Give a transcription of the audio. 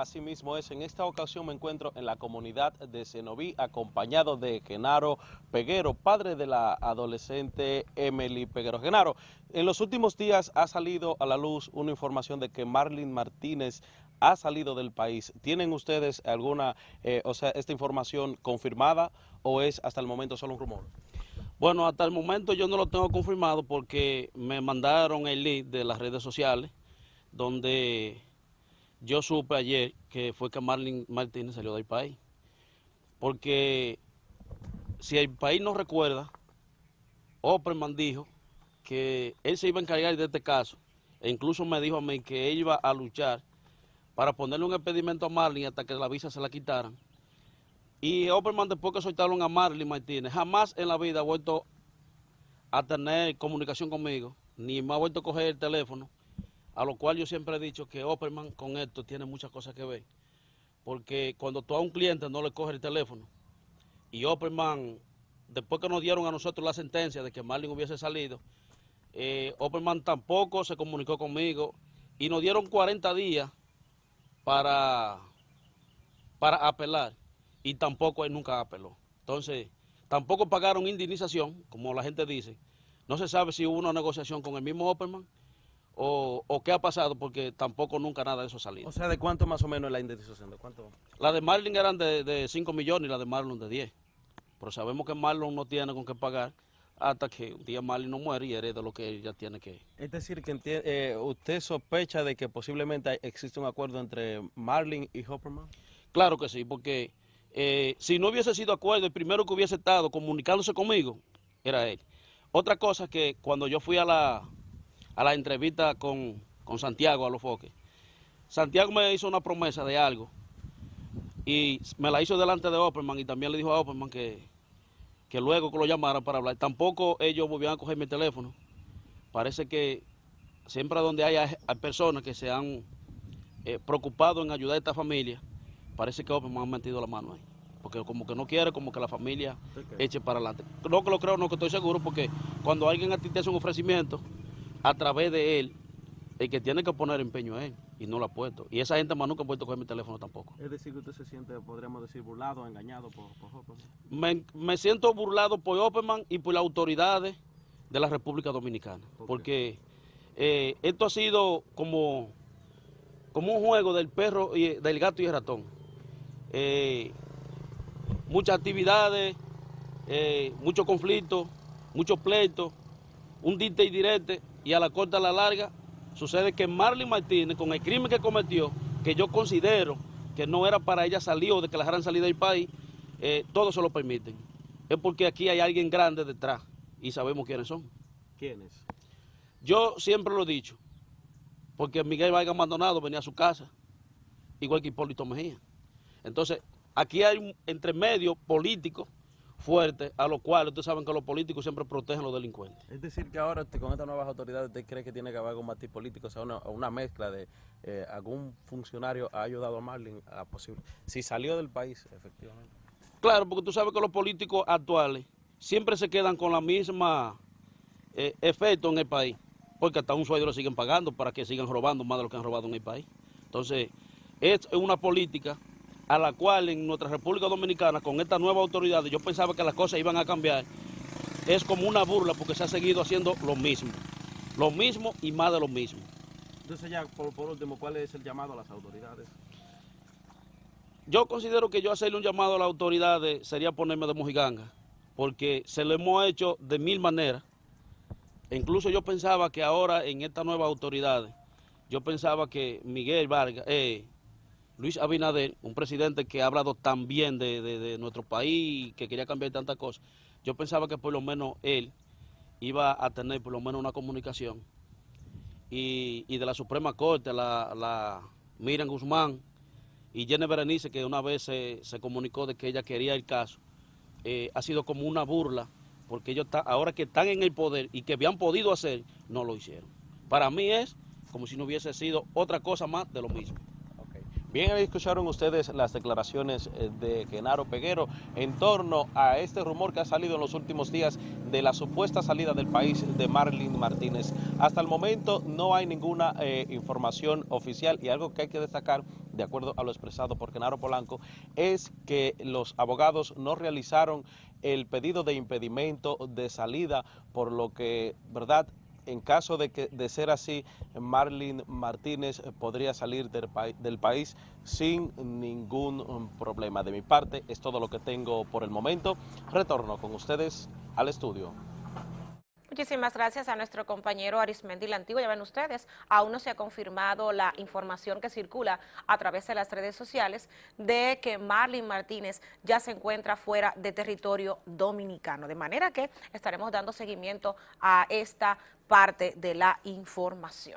así mismo es. En esta ocasión me encuentro en la comunidad de Cenoví, acompañado de Genaro Peguero, padre de la adolescente Emily Peguero. Genaro, en los últimos días ha salido a la luz una información de que Marlene Martínez ha salido del país. ¿Tienen ustedes alguna, eh, o sea, esta información confirmada o es hasta el momento solo un rumor? Bueno, hasta el momento yo no lo tengo confirmado porque me mandaron el link de las redes sociales donde yo supe ayer que fue que Marlene Martínez salió del país. Porque si el país no recuerda, Opperman dijo que él se iba a encargar de este caso e incluso me dijo a mí que él iba a luchar para ponerle un impedimento a Marlene hasta que la visa se la quitaran. Y Opperman después que soltaron a Marlene Martínez, jamás en la vida ha vuelto a tener comunicación conmigo, ni me ha vuelto a coger el teléfono, a lo cual yo siempre he dicho que Opperman con esto tiene muchas cosas que ver. Porque cuando tú a un cliente no le coges el teléfono, y Opperman, después que nos dieron a nosotros la sentencia de que Marlene hubiese salido, eh, Opperman tampoco se comunicó conmigo y nos dieron 40 días para, para apelar y tampoco él nunca apeló. Entonces, tampoco pagaron indemnización, como la gente dice. No se sabe si hubo una negociación con el mismo Opperman o, qué ha pasado, porque tampoco nunca nada de eso ha salido. O sea, ¿de cuánto más o menos es la indemnización? ¿De cuánto? La de Marlon eran de, 5 millones y la de Marlon de 10. Pero sabemos que Marlon no tiene con qué pagar hasta que un día Marlon no muere y hereda lo que ella tiene que... Es decir, que eh, usted sospecha de que posiblemente existe un acuerdo entre Marlon y Hopperman. Claro que sí, porque eh, si no hubiese sido acuerdo, el primero que hubiese estado comunicándose conmigo era él. Otra cosa que cuando yo fui a la, a la entrevista con, Santiago a los foques. Santiago me hizo una promesa de algo y me la hizo delante de Opperman y también le dijo a Opperman que, que luego que lo llamaran para hablar. Tampoco ellos volvieron a coger mi teléfono. Parece que siempre donde hay, personas que se han eh, preocupado en ayudar a esta familia, parece que Opperman ha metido la mano ahí. Porque como que no quiere, como que la familia eche para adelante. No que lo creo, no que estoy seguro, porque cuando alguien a ti te hace un ofrecimiento, a través de él, el que tiene que poner empeño es él, y no lo ha puesto. Y esa gente más nunca ha puesto coger mi teléfono tampoco. Es decir, que usted se siente, podríamos decir, burlado, engañado por, por Me, me, siento burlado por Opperman y por las autoridades de la República Dominicana. Porque eh, esto ha sido como, como un juego del perro, y del gato y el ratón. Eh, muchas actividades, eh, muchos conflictos, muchos pleitos, un dite y direte y a la corta a la larga sucede que Marlene Martínez, con el crimen que cometió, que yo considero que no era para ella salir o de que la dejaran salir del país, eh, todo se lo permiten. Es porque aquí hay alguien grande detrás y sabemos quiénes son. ¿Quiénes? Yo siempre lo he dicho, porque Miguel Vargas Maldonado venía a su casa, igual que Hipólito Mejía. Entonces, aquí hay un entre medio político fuerte, a lo cual ustedes saben que los políticos siempre protegen a los delincuentes. Es decir, que ahora con estas nuevas autoridades, ¿usted cree que tiene que haber algún matiz político, o sea, una, mezcla de eh, algún funcionario ha ayudado a Marlin a posible, si salió del país, efectivamente? Claro, porque tú sabes que los políticos actuales siempre se quedan con la misma eh, efecto en el país, porque hasta un sueldo lo siguen pagando para que sigan robando más de lo que han robado en el país. Entonces, es una política a la cual en nuestra República Dominicana, con esta nueva autoridad, yo pensaba que las cosas iban a cambiar, es como una burla porque se ha seguido haciendo lo mismo. Lo mismo y más de lo mismo. Entonces ya, por, último, ¿cuál es el llamado a las autoridades? Yo considero que yo hacerle un llamado a las autoridades sería ponerme de mojiganga, porque se lo hemos hecho de mil maneras. E incluso yo pensaba que ahora en estas nuevas autoridades, yo pensaba que Miguel Vargas, eh, Luis Abinader, un presidente que ha hablado tan bien de, nuestro país, que quería cambiar tantas cosas, yo pensaba que por lo menos él iba a tener por lo menos una comunicación. Y, de la Suprema Corte, la, la Miriam Guzmán y Jenny Berenice, que una vez se, comunicó de que ella quería el caso, eh, ha sido como una burla, porque ellos ahora que están en el poder y que habían podido hacer, no lo hicieron. Para mí es como si no hubiese sido otra cosa más de lo mismo. Bien, ahí escucharon ustedes las declaraciones eh, de Genaro Peguero en torno a este rumor que ha salido en los últimos días de la supuesta salida del país de Marlene Martínez. Hasta el momento no hay ninguna eh, información oficial y algo que hay que destacar, de acuerdo a lo expresado por Genaro Polanco, es que los abogados no realizaron el pedido de impedimento de salida, por lo que, ¿verdad?, en caso de, que, de ser así, Marlene Martínez podría salir del, del, país sin ningún um, problema. De mi parte, es todo lo que tengo por el momento. Retorno con ustedes al estudio. Muchísimas gracias a nuestro compañero Arismendi Lantigua. Ya ven ustedes, aún no se ha confirmado la información que circula a través de las redes sociales de que Marlene Martínez ya se encuentra fuera de territorio dominicano. De manera que estaremos dando seguimiento a esta parte de la información.